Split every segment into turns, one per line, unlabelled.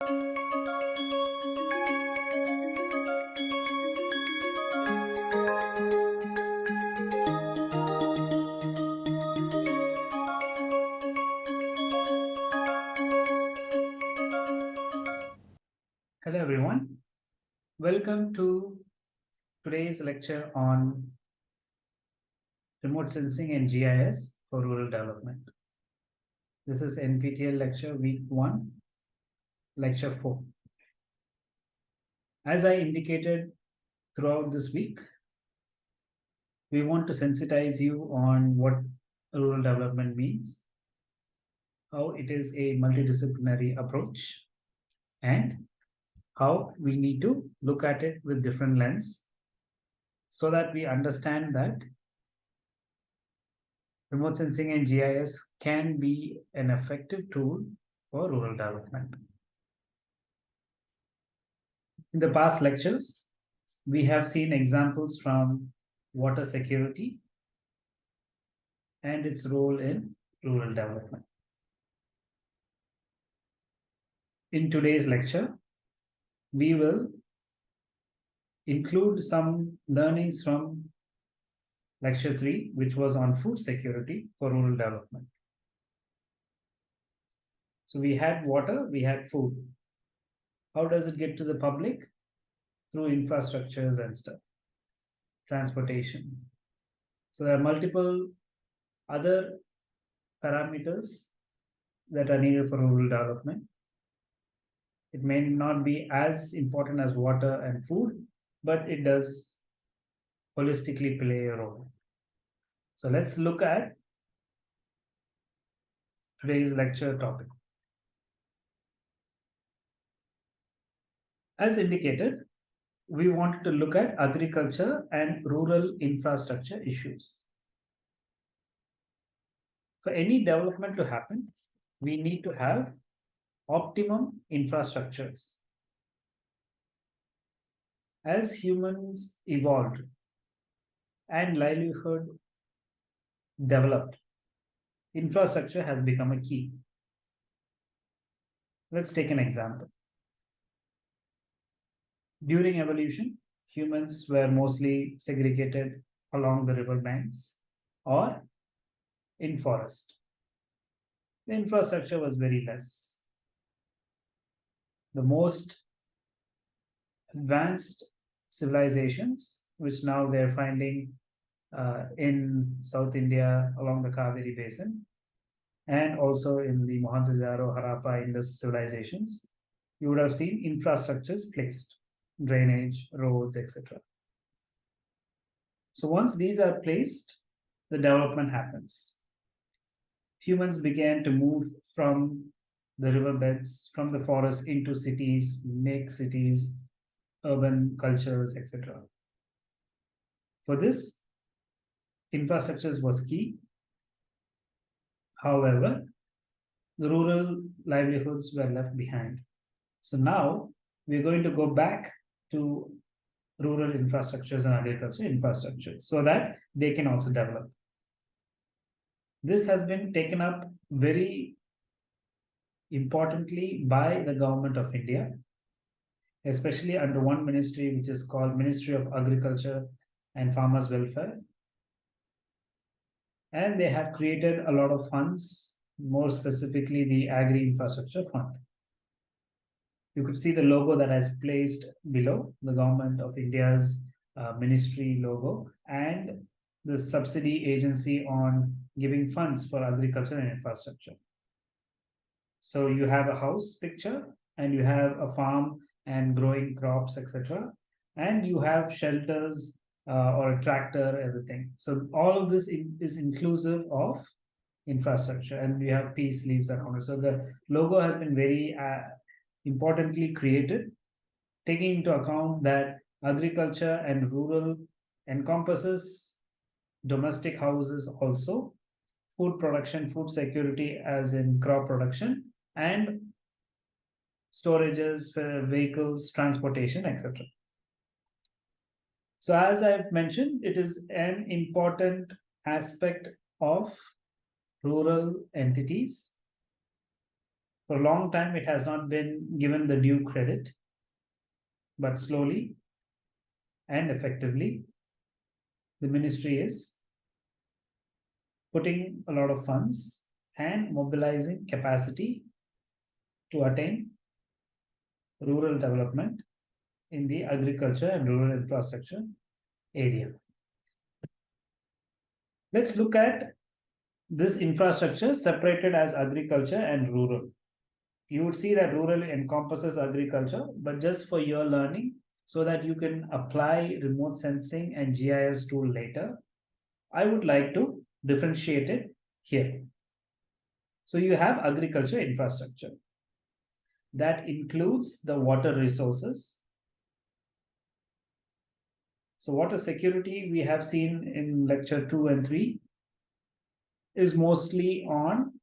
Hello everyone. Welcome to today's lecture on remote sensing and GIS for rural development. This is NPTEL lecture week 1, lecture 4. As I indicated throughout this week, we want to sensitize you on what rural development means, how it is a multidisciplinary approach, and how we need to look at it with different lens so that we understand that remote sensing and GIS can be an effective tool for rural development. In the past lectures, we have seen examples from water security and its role in rural development. In today's lecture, we will include some learnings from lecture 3, which was on food security for rural development. So we had water, we had food. How does it get to the public? Through infrastructures and stuff, transportation. So there are multiple other parameters that are needed for rural development. It may not be as important as water and food, but it does holistically play a role. So let's look at today's lecture topic. As indicated, we wanted to look at agriculture and rural infrastructure issues. For any development to happen, we need to have optimum infrastructures. As humans evolved and livelihood developed, infrastructure has become a key. Let's take an example. During evolution, humans were mostly segregated along the river banks or in forest. The infrastructure was very less the most advanced civilizations, which now they're finding uh, in South India along the Kaveri Basin, and also in the Mohenjo-Daro, Harappa, Indus civilizations, you would have seen infrastructures placed, drainage, roads, etc. So once these are placed, the development happens. Humans began to move from the riverbeds from the forest into cities, make cities, urban cultures, etc. For this, infrastructures was key. However, the rural livelihoods were left behind. So now we're going to go back to rural infrastructures and agriculture infrastructures so that they can also develop. This has been taken up very importantly by the government of India, especially under one ministry which is called Ministry of Agriculture and Farmers Welfare. And they have created a lot of funds, more specifically the Agri Infrastructure Fund. You could see the logo that is placed below, the government of India's uh, ministry logo, and the subsidy agency on giving funds for agriculture and infrastructure. So you have a house picture and you have a farm and growing crops, etc. And you have shelters uh, or a tractor, everything. So all of this is inclusive of infrastructure and we have peace leaves around it. So the logo has been very uh, importantly created, taking into account that agriculture and rural encompasses domestic houses also, food production, food security as in crop production, and storages, for vehicles, transportation, etc. So as I've mentioned, it is an important aspect of rural entities For a long time, it has not been given the due credit, but slowly and effectively, the ministry is putting a lot of funds and mobilizing capacity to attain rural development in the agriculture and rural infrastructure area. Let's look at this infrastructure separated as agriculture and rural. You would see that rural encompasses agriculture, but just for your learning, so that you can apply remote sensing and GIS tool later, I would like to differentiate it here. So you have agriculture infrastructure. That includes the water resources. So water security we have seen in lecture 2 and 3 is mostly on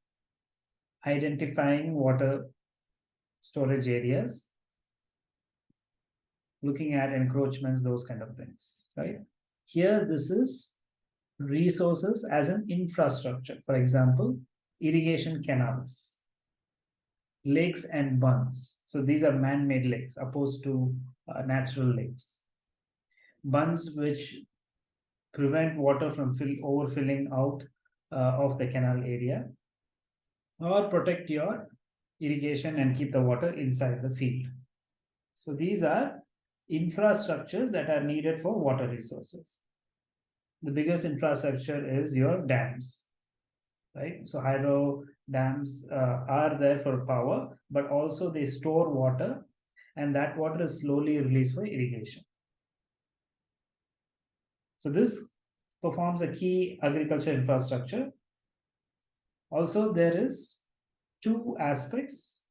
identifying water storage areas, looking at encroachments, those kind of things, right? Here, this is resources as an infrastructure. For example, irrigation canals, lakes and bunds. So these are man-made lakes opposed to uh, natural lakes. Bunds which prevent water from fill, overfilling out uh, of the canal area or protect your irrigation and keep the water inside the field. So these are infrastructures that are needed for water resources. The biggest infrastructure is your dams, right? So hydro dams uh, are there for power, but also they store water and that water is slowly released for irrigation. So this performs a key agriculture infrastructure. Also, there is two aspects,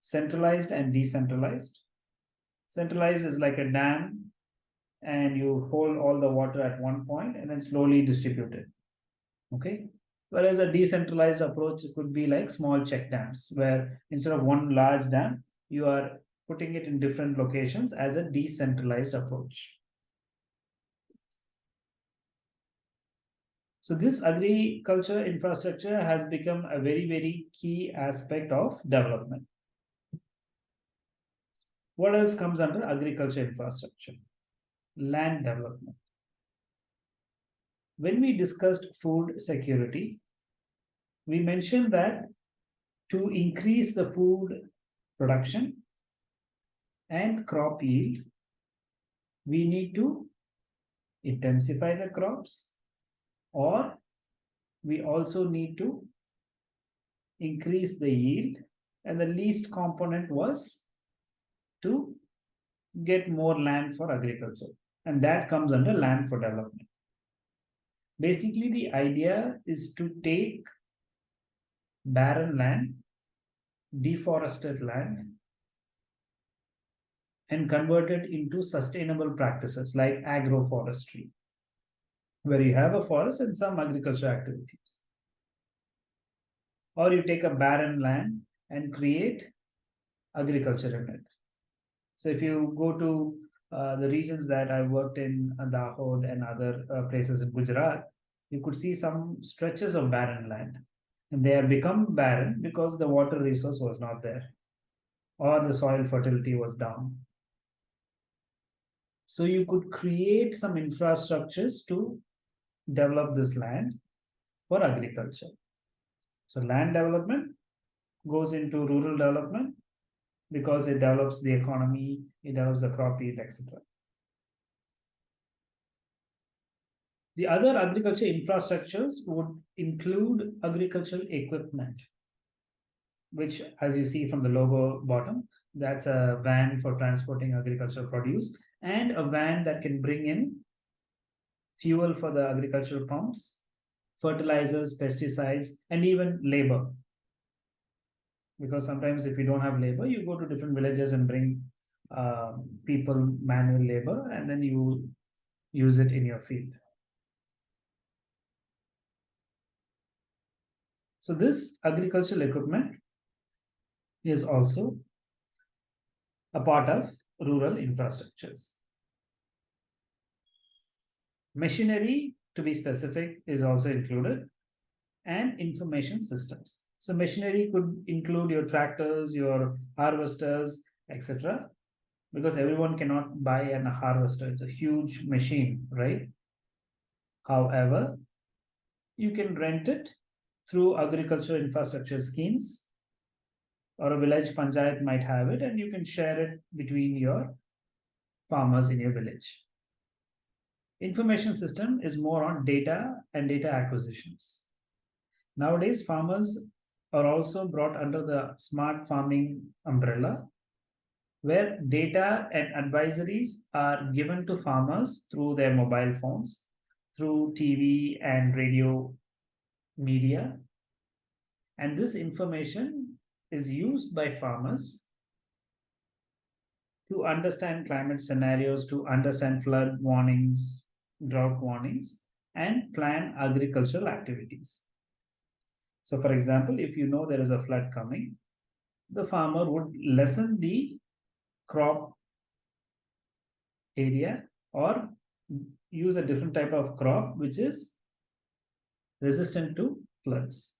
centralized and decentralized. Centralized is like a dam and you hold all the water at one point and then slowly distribute it. Okay. Whereas a decentralized approach could be like small check dams, where instead of one large dam, you are putting it in different locations as a decentralized approach. So this agriculture infrastructure has become a very, very key aspect of development. What else comes under agriculture infrastructure? Land development. When we discussed food security, we mentioned that to increase the food production and crop yield, we need to intensify the crops or we also need to increase the yield. And the least component was to get more land for agriculture. And that comes under land for development. Basically the idea is to take barren land deforested land and convert it into sustainable practices like agroforestry where you have a forest and some agricultural activities. Or you take a barren land and create agriculture in it. So if you go to uh, the regions that I worked in Dahod and other uh, places in Gujarat, you could see some stretches of barren land. And they have become barren because the water resource was not there or the soil fertility was down. So you could create some infrastructures to develop this land for agriculture. So land development goes into rural development because it develops the economy, it develops the crop yield, etc. The other agriculture infrastructures would include agricultural equipment, which as you see from the logo bottom, that's a van for transporting agricultural produce and a van that can bring in fuel for the agricultural pumps, fertilizers, pesticides, and even labor. Because sometimes if you don't have labor, you go to different villages and bring uh, people manual labor, and then you use it in your field. So this agricultural equipment is also a part of rural infrastructures. Machinery, to be specific, is also included and information systems. So machinery could include your tractors, your harvesters, etc. Because everyone cannot buy an harvester. It's a huge machine, right? However, you can rent it through agricultural infrastructure schemes or a village panchayat might have it and you can share it between your farmers in your village. Information system is more on data and data acquisitions. Nowadays, farmers are also brought under the smart farming umbrella, where data and advisories are given to farmers through their mobile phones, through TV and radio media. And this information is used by farmers to understand climate scenarios, to understand flood warnings, drought warnings, and plan agricultural activities. So for example, if you know there is a flood coming, the farmer would lessen the crop area or use a different type of crop which is resistant to floods.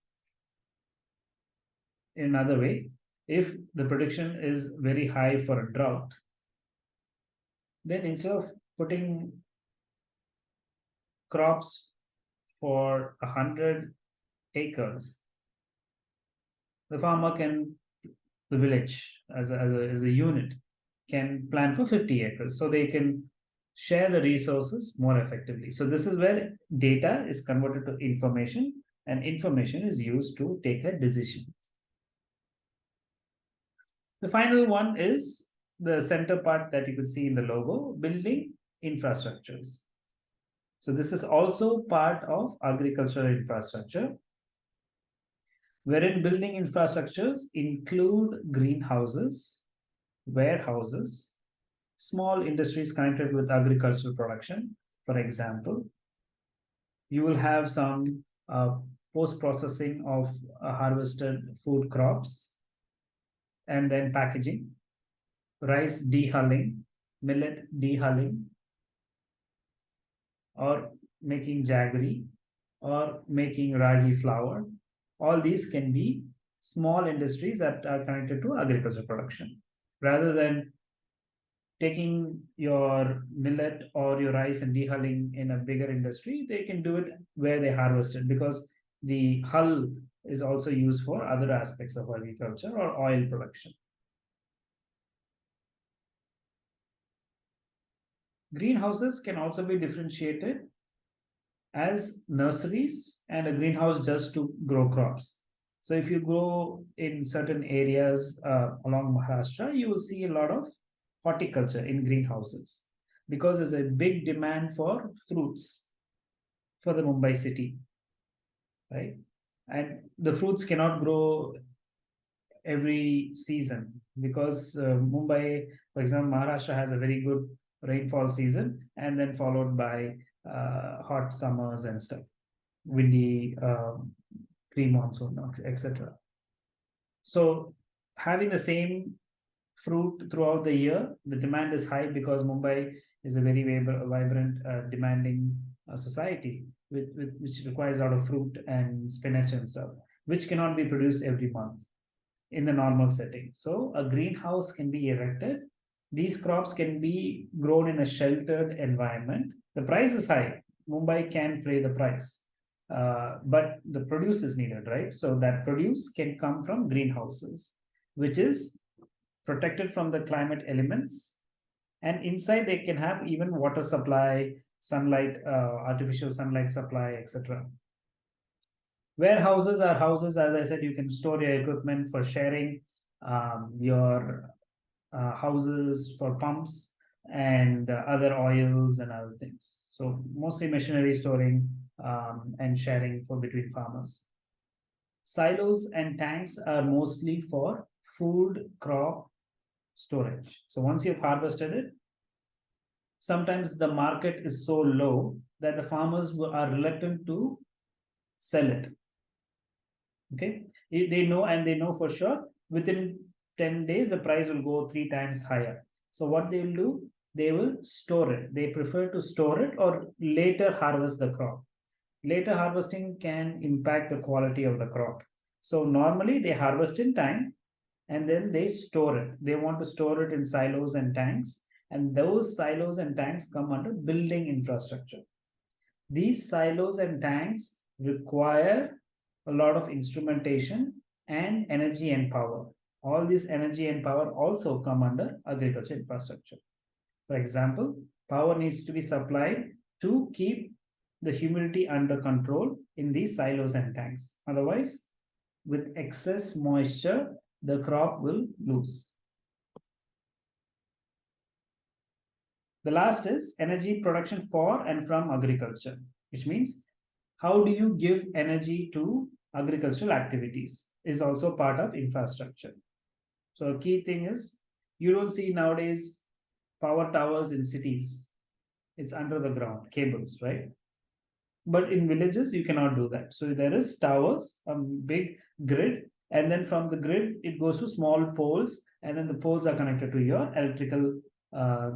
In another way, if the prediction is very high for a drought, then instead of putting crops for a hundred acres, the farmer can, the village as a, as a, as a unit can plan for 50 acres. So they can share the resources more effectively. So this is where data is converted to information and information is used to take a decision. The final one is the center part that you could see in the logo, building infrastructures. So this is also part of agricultural infrastructure, wherein building infrastructures include greenhouses, warehouses, small industries connected with agricultural production. For example, you will have some uh, post-processing of uh, harvested food crops and then packaging, rice dehulling, millet dehulling, or making jaggery or making ragi flour. All these can be small industries that are connected to agriculture production. Rather than taking your millet or your rice and dehulling in a bigger industry, they can do it where they harvest it because the hull is also used for other aspects of agriculture or oil production. Greenhouses can also be differentiated as nurseries and a greenhouse just to grow crops. So if you go in certain areas uh, along Maharashtra, you will see a lot of horticulture in greenhouses because there's a big demand for fruits for the Mumbai city, right? And the fruits cannot grow every season because uh, Mumbai, for example, Maharashtra has a very good rainfall season and then followed by uh, hot summers and stuff, windy, um, pre-monsoon, etc. So having the same fruit throughout the year, the demand is high because Mumbai is a very vibrant, uh, demanding uh, society, with, with, which requires a lot of fruit and spinach and stuff, which cannot be produced every month in the normal setting. So a greenhouse can be erected these crops can be grown in a sheltered environment. The price is high. Mumbai can pay the price, uh, but the produce is needed, right? So that produce can come from greenhouses, which is protected from the climate elements. And inside they can have even water supply, sunlight, uh, artificial sunlight supply, etc. Warehouses are houses, as I said, you can store your equipment for sharing um, your uh, houses for pumps and uh, other oils and other things. So mostly machinery storing um, and sharing for between farmers. Silos and tanks are mostly for food crop storage. So once you've harvested it, sometimes the market is so low that the farmers are reluctant to sell it. Okay, they know and they know for sure within 10 days, the price will go three times higher. So what they will do, they will store it. They prefer to store it or later harvest the crop. Later harvesting can impact the quality of the crop. So normally they harvest in time and then they store it. They want to store it in silos and tanks. And those silos and tanks come under building infrastructure. These silos and tanks require a lot of instrumentation and energy and power. All this energy and power also come under agriculture infrastructure. For example, power needs to be supplied to keep the humidity under control in these silos and tanks. Otherwise, with excess moisture, the crop will lose. The last is energy production for and from agriculture, which means how do you give energy to agricultural activities is also part of infrastructure. So a key thing is you don't see nowadays power towers in cities. It's under the ground, cables, right? But in villages, you cannot do that. So there is towers, a big grid, and then from the grid, it goes to small poles, and then the poles are connected to your electrical uh,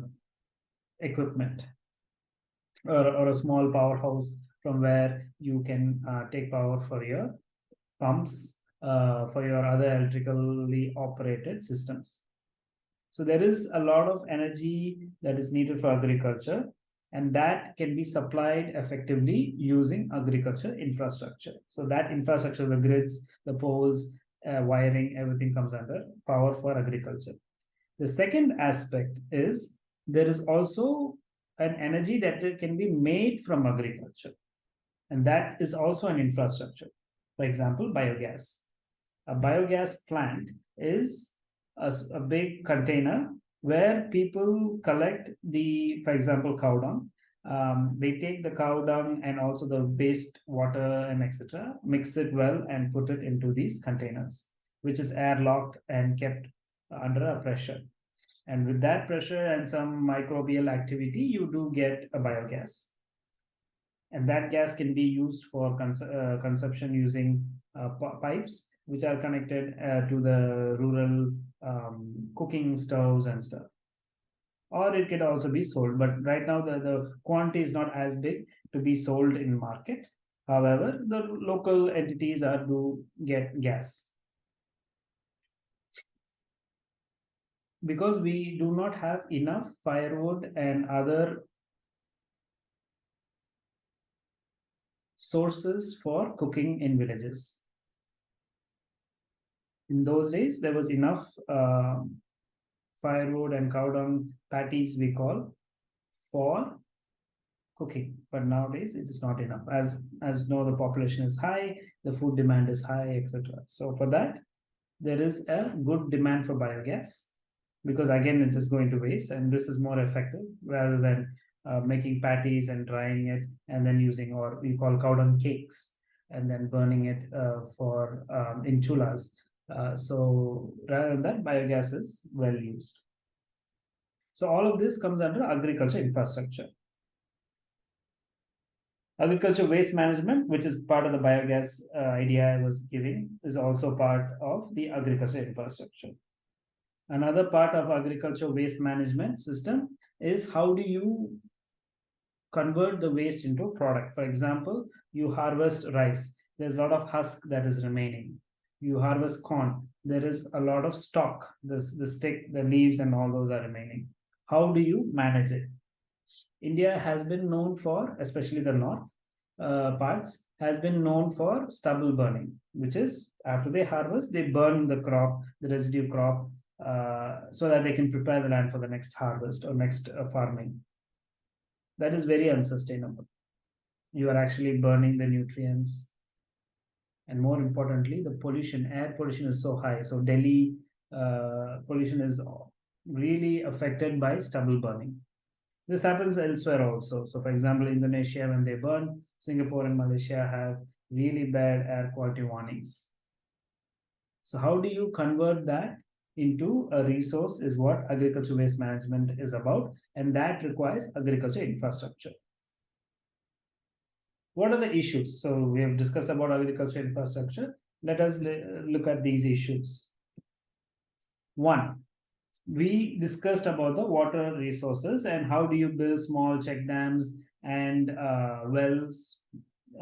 equipment or, or a small powerhouse from where you can uh, take power for your pumps, uh, for your other electrically operated systems. So there is a lot of energy that is needed for agriculture and that can be supplied effectively using agriculture infrastructure. So that infrastructure, the grids, the poles, uh, wiring, everything comes under power for agriculture. The second aspect is there is also an energy that can be made from agriculture. And that is also an infrastructure. For example, biogas. A biogas plant is a, a big container where people collect the, for example, cow dung. Um, they take the cow dung and also the waste water and etc. Mix it well and put it into these containers, which is airlocked and kept under a pressure. And with that pressure and some microbial activity, you do get a biogas. And that gas can be used for cons uh, consumption using uh, pipes, which are connected uh, to the rural um, cooking stoves and stuff. Or it could also be sold, but right now the, the quantity is not as big to be sold in market. However, the local entities are to get gas. because we do not have enough firewood and other sources for cooking in villages. In those days, there was enough uh, firewood and cow dung patties we call for cooking. But nowadays it is not enough. As as know the population is high the food demand is high etc so for that there is a good demand for biogas because again it is going to waste and this is more effective rather than uh, making patties and drying it and then using or we call cow dung cakes and then burning it uh, for um, in chulas uh, so rather than that biogas is well used so all of this comes under agriculture infrastructure agriculture waste management which is part of the biogas uh, idea i was giving is also part of the agriculture infrastructure Another part of agriculture waste management system is how do you convert the waste into product. For example, you harvest rice. There's a lot of husk that is remaining. You harvest corn. There is a lot of stalk. This the stick, the leaves, and all those are remaining. How do you manage it? India has been known for, especially the north uh, parts, has been known for stubble burning, which is after they harvest, they burn the crop, the residue crop, uh, so that they can prepare the land for the next harvest or next uh, farming. That is very unsustainable. You are actually burning the nutrients. And more importantly, the pollution, air pollution is so high. So Delhi uh, pollution is really affected by stubble burning. This happens elsewhere also. So for example, Indonesia, when they burn, Singapore and Malaysia have really bad air quality warnings. So how do you convert that into a resource is what agriculture waste management is about and that requires agriculture infrastructure what are the issues so we have discussed about agriculture infrastructure let us look at these issues one we discussed about the water resources and how do you build small check dams and uh, wells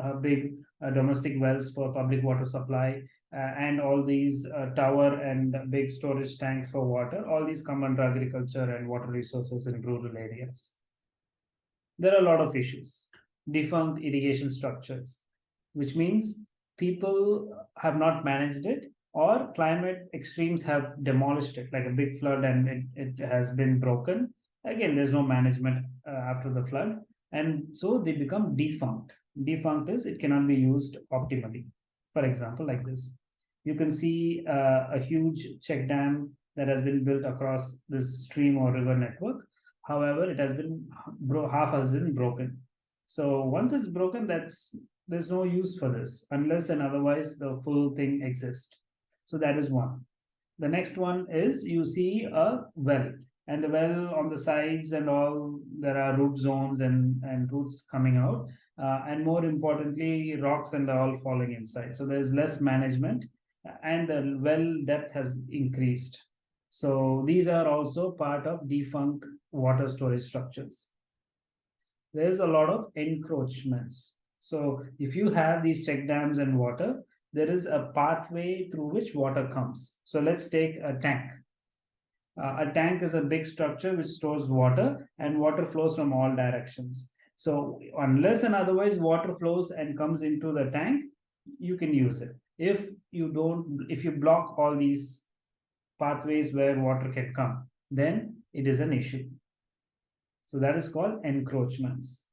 uh, big uh, domestic wells for public water supply uh, and all these uh, tower and big storage tanks for water, all these come under agriculture and water resources in rural areas. There are a lot of issues. Defunct irrigation structures, which means people have not managed it or climate extremes have demolished it like a big flood and it, it has been broken. Again there's no management uh, after the flood. And so they become defunct. Defunct is it cannot be used optimally. For example like this. You can see uh, a huge check dam that has been built across this stream or river network. However it has been half has been broken so once it's broken that's there's no use for this unless and otherwise the full thing exists. So that is one. The next one is you see a well and the well on the sides and all there are root zones and and roots coming out. Uh, and more importantly rocks and all falling inside. So there's less management and the well depth has increased. So these are also part of defunct water storage structures there's a lot of encroachments so if you have these check dams and water there is a pathway through which water comes so let's take a tank uh, a tank is a big structure which stores water and water flows from all directions. So unless and otherwise water flows and comes into the tank, you can use it. If you don't, if you block all these pathways where water can come, then it is an issue. So that is called encroachments.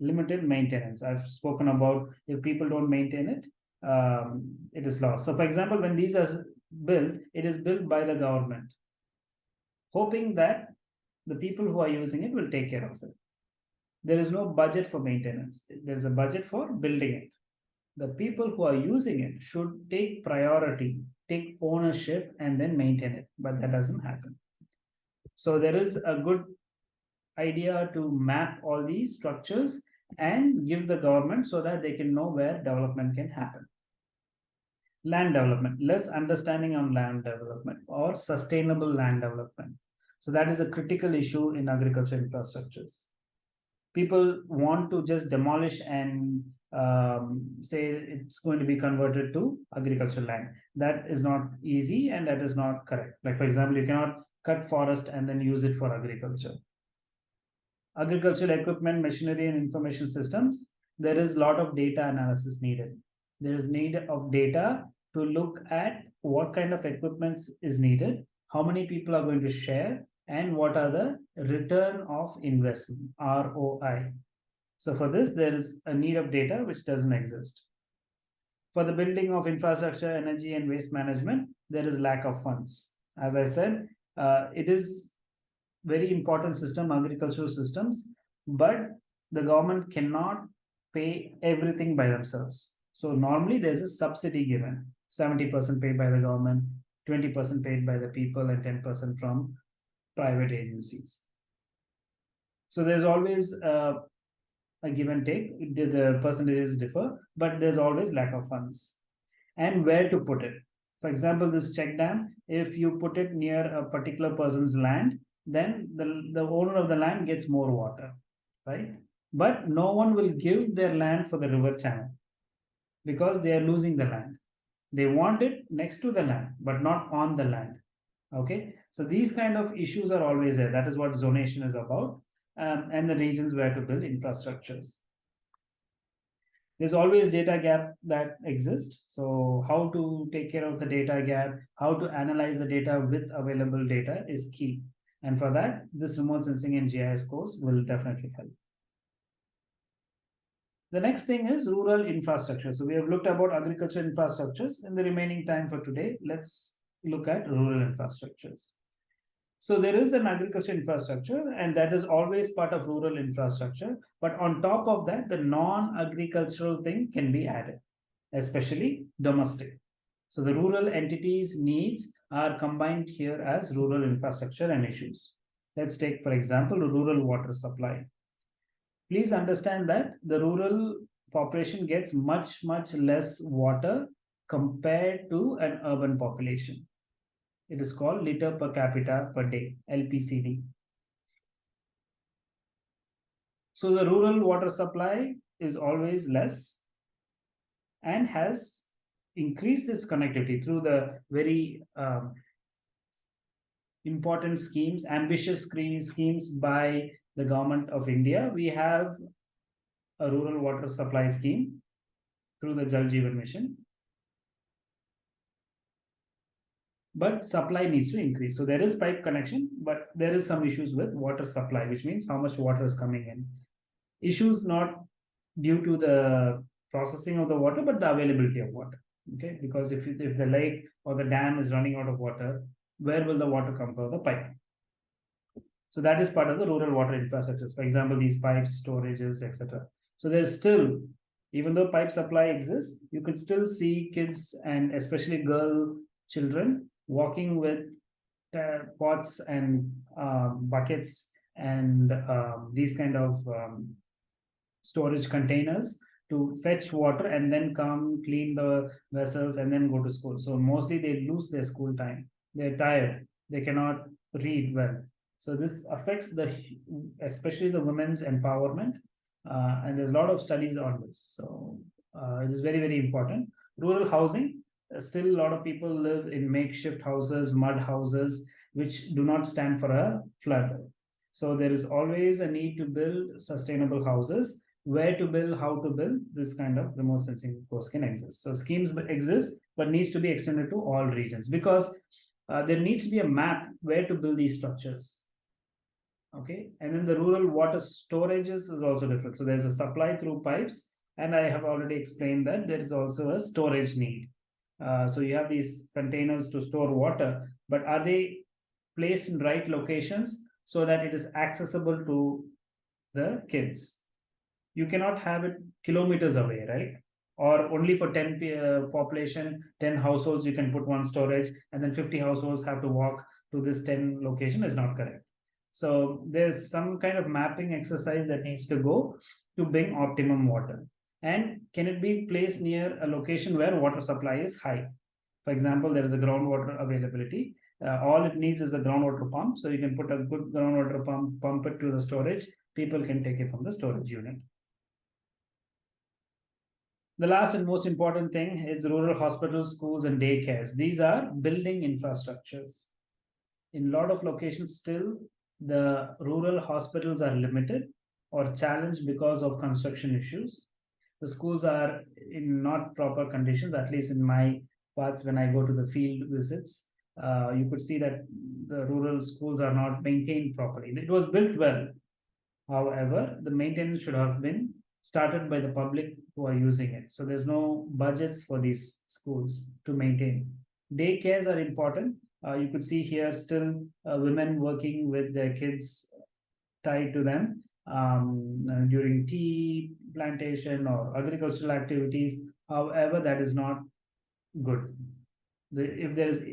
Limited maintenance. I've spoken about if people don't maintain it, um, it is lost. So for example, when these are built, it is built by the government hoping that the people who are using it will take care of it. There is no budget for maintenance. There's a budget for building it. The people who are using it should take priority, take ownership, and then maintain it. But that doesn't happen. So there is a good idea to map all these structures and give the government so that they can know where development can happen land development, less understanding on land development or sustainable land development. So that is a critical issue in agriculture infrastructures. People want to just demolish and um, say it's going to be converted to agricultural land. That is not easy and that is not correct. Like for example, you cannot cut forest and then use it for agriculture. Agricultural equipment, machinery and information systems, there is a lot of data analysis needed. There is need of data to look at what kind of equipment is needed, how many people are going to share, and what are the return of investment, ROI. So for this, there is a need of data which doesn't exist. For the building of infrastructure, energy, and waste management, there is lack of funds. As I said, uh, it is very important system, agricultural systems, but the government cannot pay everything by themselves. So normally there's a subsidy given. 70% paid by the government, 20% paid by the people, and 10% from private agencies. So there's always uh, a give and take. The, the percentages differ, but there's always lack of funds. And where to put it. For example, this check dam, if you put it near a particular person's land, then the, the owner of the land gets more water, right? But no one will give their land for the river channel because they are losing the land. They want it next to the land, but not on the land. Okay, so these kind of issues are always there. That is what zonation is about, um, and the regions where to build infrastructures. There's always data gap that exists. So how to take care of the data gap, how to analyze the data with available data is key. And for that, this remote sensing and GIS course will definitely help. The next thing is rural infrastructure. So we have looked about agriculture infrastructures. In the remaining time for today, let's look at rural infrastructures. So there is an agriculture infrastructure and that is always part of rural infrastructure. But on top of that, the non-agricultural thing can be added, especially domestic. So the rural entities needs are combined here as rural infrastructure and issues. Let's take, for example, rural water supply please understand that the rural population gets much, much less water compared to an urban population. It is called liter per capita per day, LPCD. So the rural water supply is always less and has increase this connectivity through the very um, important schemes, ambitious schemes by the government of India. We have a rural water supply scheme through the Jal Jeevan Mission. But supply needs to increase. So there is pipe connection, but there is some issues with water supply, which means how much water is coming in. Issues not due to the processing of the water, but the availability of water. Okay, because if, if the lake or the dam is running out of water, where will the water come from? The pipe. So that is part of the rural water infrastructures. For example, these pipes, storages, etc. So there's still, even though pipe supply exists, you could still see kids and especially girl children walking with uh, pots and um, buckets and um, these kind of um, storage containers to fetch water and then come clean the vessels and then go to school. So mostly they lose their school time. They're tired. They cannot read well. So this affects the, especially the women's empowerment. Uh, and there's a lot of studies on this. So uh, it is very, very important. Rural housing, uh, still a lot of people live in makeshift houses, mud houses, which do not stand for a flood. So there is always a need to build sustainable houses where to build, how to build, this kind of remote sensing course can exist. So schemes exist, but needs to be extended to all regions because uh, there needs to be a map where to build these structures. Okay, and then the rural water storages is also different. So there's a supply through pipes, and I have already explained that there is also a storage need. Uh, so you have these containers to store water, but are they placed in right locations so that it is accessible to the kids? You cannot have it kilometers away, right? Or only for 10 uh, population, 10 households, you can put one storage and then 50 households have to walk to this 10 location is not correct. So there's some kind of mapping exercise that needs to go to bring optimum water. And can it be placed near a location where water supply is high? For example, there is a groundwater availability. Uh, all it needs is a groundwater pump. So you can put a good groundwater pump, pump it to the storage. People can take it from the storage unit. The last and most important thing is rural hospitals, schools, and daycares. These are building infrastructures. In a lot of locations still, the rural hospitals are limited or challenged because of construction issues. The schools are in not proper conditions, at least in my parts when I go to the field visits. Uh, you could see that the rural schools are not maintained properly. It was built well. However, the maintenance should have been started by the public who are using it. So there's no budgets for these schools to maintain. Daycares are important. Uh, you could see here still uh, women working with their kids tied to them um, during tea plantation or agricultural activities. However, that is not good. The, if there is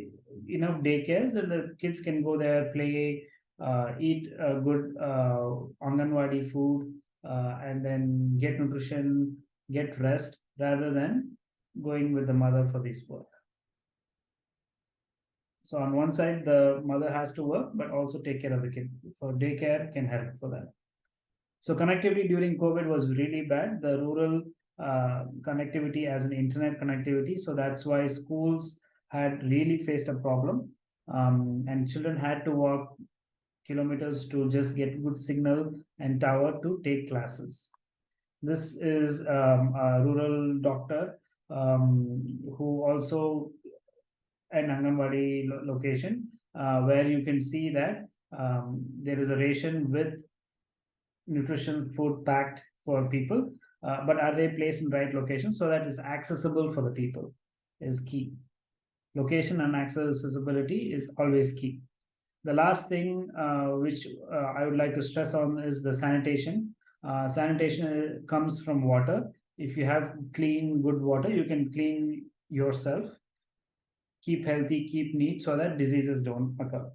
enough daycares, then the kids can go there, play, uh, eat good uh, Anganwadi food, uh, and then get nutrition, get rest, rather than going with the mother for this work. So on one side, the mother has to work, but also take care of the kid. For daycare can help for that. So connectivity during COVID was really bad. The rural uh, connectivity as an internet connectivity. So that's why schools had really faced a problem. Um, and children had to walk kilometers to just get good signal and tower to take classes. This is um, a rural doctor um, who also an Anganwadi lo location uh, where you can see that um, there is a ration with nutrition food packed for people, uh, but are they placed in right location so that is accessible for the people is key. Location and accessibility is always key. The last thing uh, which uh, I would like to stress on is the sanitation. Uh, sanitation comes from water. If you have clean, good water, you can clean yourself, keep healthy, keep neat so that diseases don't occur.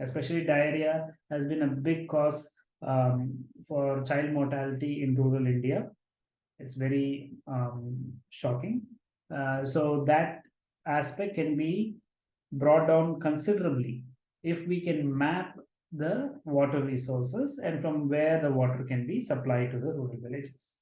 Especially diarrhea has been a big cause um, for child mortality in rural India. It's very um, shocking. Uh, so that aspect can be brought down considerably if we can map the water resources and from where the water can be supplied to the rural villages.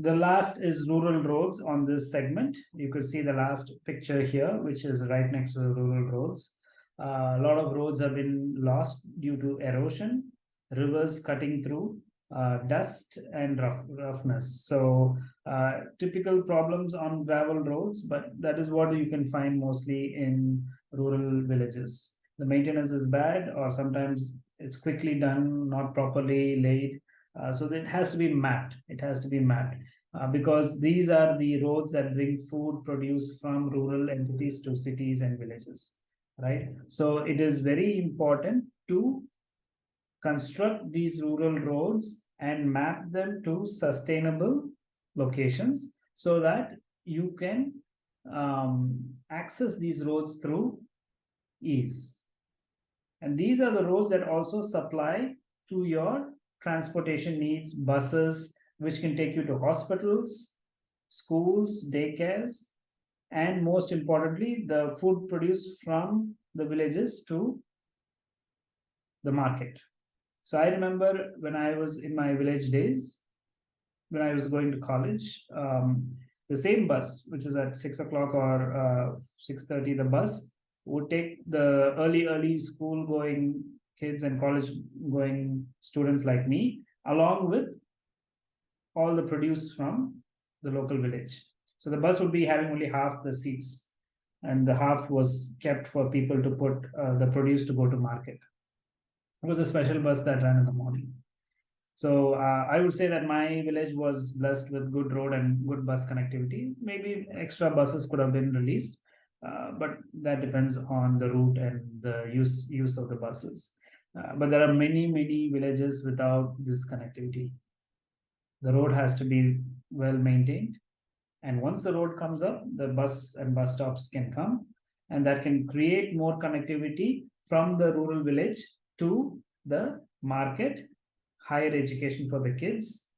The last is rural roads on this segment. You could see the last picture here, which is right next to the rural roads. Uh, a lot of roads have been lost due to erosion, rivers cutting through, uh, dust and rough, roughness. So uh, typical problems on gravel roads, but that is what you can find mostly in rural villages. The maintenance is bad or sometimes it's quickly done, not properly laid. Uh, so it has to be mapped. It has to be mapped uh, because these are the roads that bring food produced from rural entities to cities and villages, right? So it is very important to construct these rural roads and map them to sustainable locations so that you can um, access these roads through ease. And these are the roads that also supply to your transportation needs, buses, which can take you to hospitals, schools, daycares, and most importantly, the food produced from the villages to the market. So I remember when I was in my village days, when I was going to college, um, the same bus, which is at six o'clock or uh, six thirty, the bus would take the early, early school going kids and college going students like me, along with all the produce from the local village. So the bus would be having only half the seats and the half was kept for people to put uh, the produce to go to market. It was a special bus that ran in the morning. So uh, I would say that my village was blessed with good road and good bus connectivity. Maybe extra buses could have been released, uh, but that depends on the route and the use use of the buses. Uh, but there are many many villages without this connectivity. The road has to be well maintained, and once the road comes up, the bus and bus stops can come, and that can create more connectivity from the rural village to the market, higher education for the kids,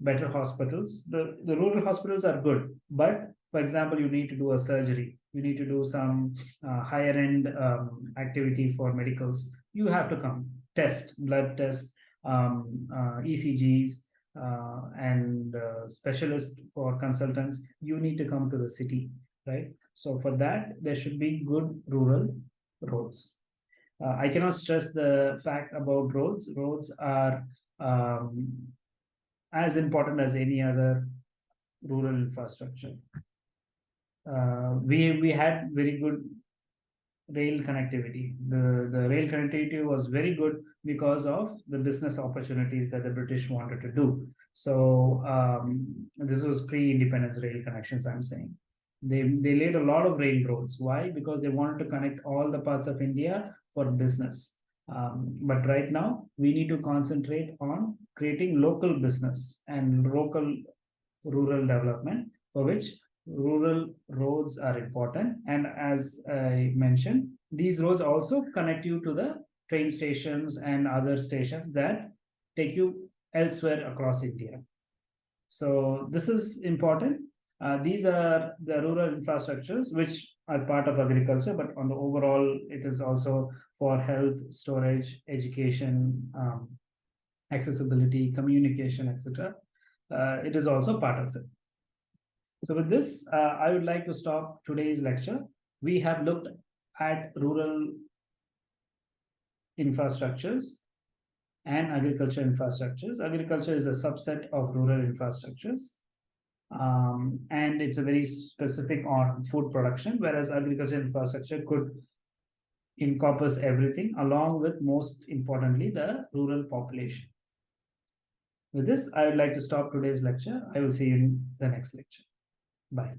better hospitals. The, the rural hospitals are good, but for example, you need to do a surgery, you need to do some uh, higher end um, activity for medicals. You have to come test, blood test, um, uh, ECGs, uh, and uh, specialists for consultants. You need to come to the city, right? So for that, there should be good rural roads. Uh, I cannot stress the fact about roads. Roads are um, as important as any other rural infrastructure. Uh, we we had very good rail connectivity. The the rail connectivity was very good because of the business opportunities that the British wanted to do. So um, this was pre-independence rail connections. I'm saying they they laid a lot of railroads. Why? Because they wanted to connect all the parts of India for business. Um, but right now, we need to concentrate on creating local business and local rural development, for which rural roads are important. And as I mentioned, these roads also connect you to the train stations and other stations that take you elsewhere across India. So this is important. Uh, these are the rural infrastructures which are part of agriculture, but on the overall, it is also for health, storage, education, um, accessibility, communication, etc. Uh, it is also part of it. So with this, uh, I would like to stop today's lecture. We have looked at rural infrastructures and agriculture infrastructures. Agriculture is a subset of rural infrastructures. Um, and it's a very specific on food production, whereas agriculture infrastructure could encompass everything along with most importantly the rural population. With this, I would like to stop today's lecture. I will see you in the next lecture. Bye.